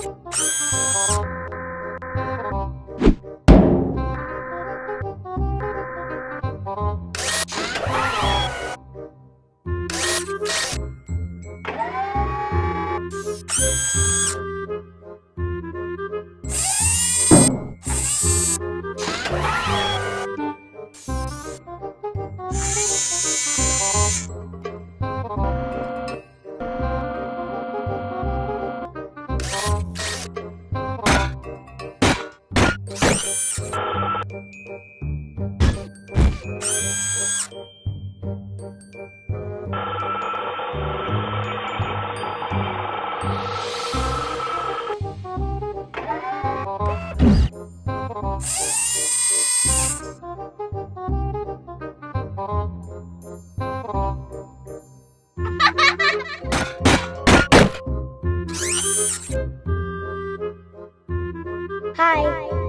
하 Hi.